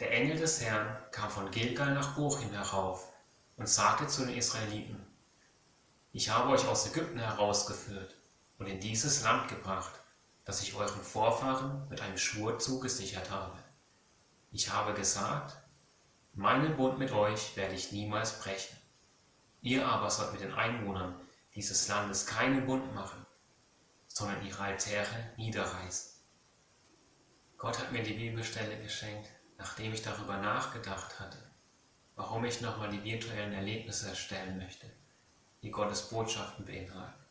Der Engel des Herrn kam von Gilgal nach Bochim herauf und sagte zu den Israeliten, ich habe euch aus Ägypten herausgeführt und in dieses Land gebracht, das ich euren Vorfahren mit einem Schwur zugesichert habe. Ich habe gesagt, meinen Bund mit euch werde ich niemals brechen. Ihr aber sollt mit den Einwohnern dieses Landes keinen Bund machen, sondern ihre Altäre niederreißen. Gott hat mir die Bibelstelle geschenkt, nachdem ich darüber nachgedacht hatte, warum ich nochmal die virtuellen Erlebnisse erstellen möchte, die Gottes Botschaften beinhalten.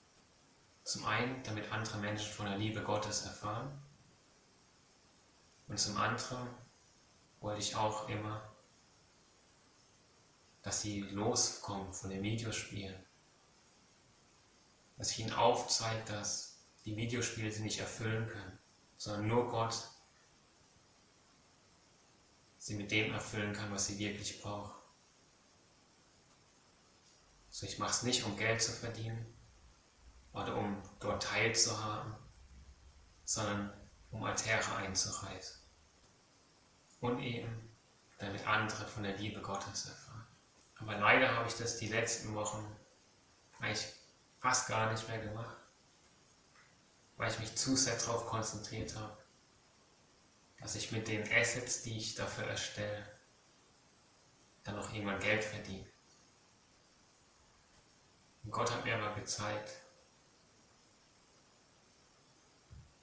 Zum einen, damit andere Menschen von der Liebe Gottes erfahren und zum anderen wollte ich auch immer, dass sie loskommen von den Videospielen. Dass ich ihnen aufzeige, dass die Videospiele sie nicht erfüllen können, sondern nur Gott sie mit dem erfüllen kann, was sie wirklich braucht. So, ich mache es nicht, um Geld zu verdienen oder um dort teilzuhaben, sondern um Altäre einzureißen. Und eben, damit andere von der Liebe Gottes erfahren. Aber leider habe ich das die letzten Wochen eigentlich fast gar nicht mehr gemacht, weil ich mich zu sehr darauf konzentriert habe, dass ich mit den Assets, die ich dafür erstelle, dann auch irgendwann Geld verdiene. Und Gott hat mir aber gezeigt,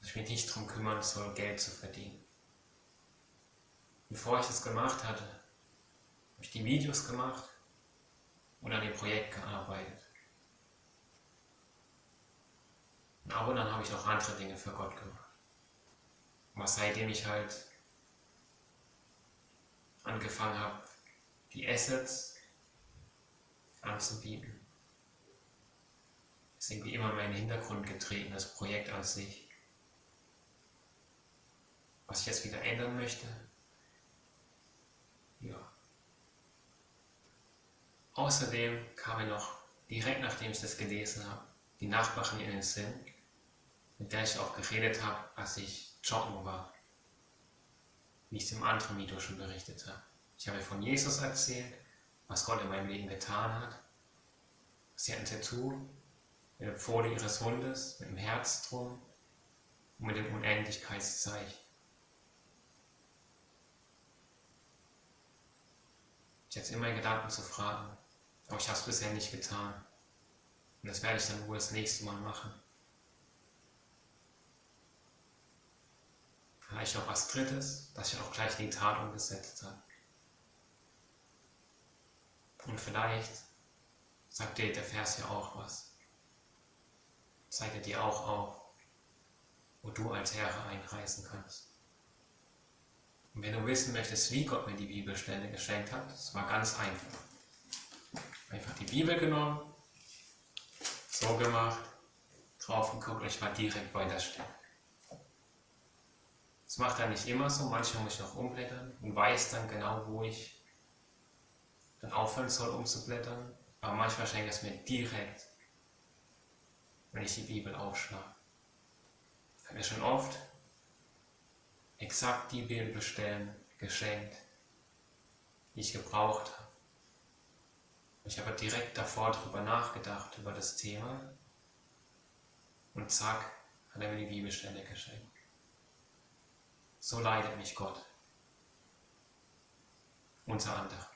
dass ich mich nicht darum kümmern soll, Geld zu verdienen. Bevor ich das gemacht hatte, habe ich die Videos gemacht und an dem Projekt gearbeitet. Und ab und dann habe ich auch andere Dinge für Gott gemacht. Aber seitdem ich halt angefangen habe, die Assets anzubieten, ist irgendwie immer mehr in den Hintergrund getreten, das Projekt an sich. Was ich jetzt wieder ändern möchte, ja. Außerdem kam mir noch, direkt nachdem ich das gelesen habe, die Nachbarin in den Sinn, mit der ich auch geredet habe, als ich joggen war, wie ich es im anderen Video schon berichtet habe. Ich habe von Jesus erzählt, was Gott in meinem Leben getan hat. Sie hat ein Tattoo mit der Pfote ihres Hundes, mit dem Herz drum und mit dem Unendlichkeitszeichen. Ich hatte immer in Gedanken zu fragen, aber ich habe es bisher nicht getan. Und das werde ich dann wohl das nächste Mal machen. Vielleicht noch was Drittes, das ich auch gleich die Tat umgesetzt habe. Und vielleicht sagt dir der Vers ja auch was. Zeigt er dir auch auf, wo du als Herr einreisen kannst. Und wenn du wissen möchtest, wie Gott mir die Bibelstelle geschenkt hat, das war ganz einfach. Einfach die Bibel genommen, so gemacht, drauf geguckt und ich war direkt bei der Stelle. Das macht er nicht immer so, manchmal muss ich noch umblättern und weiß dann genau, wo ich dann aufhören soll umzublättern. Aber manchmal schenkt er es mir direkt, wenn ich die Bibel aufschlage. Habe mir schon oft exakt die Bibelstellen geschenkt, die ich gebraucht habe. Ich habe direkt davor darüber nachgedacht, über das Thema und zack, hat er mir die Bibelstelle geschenkt so leidet mich Gott. Unter anderem.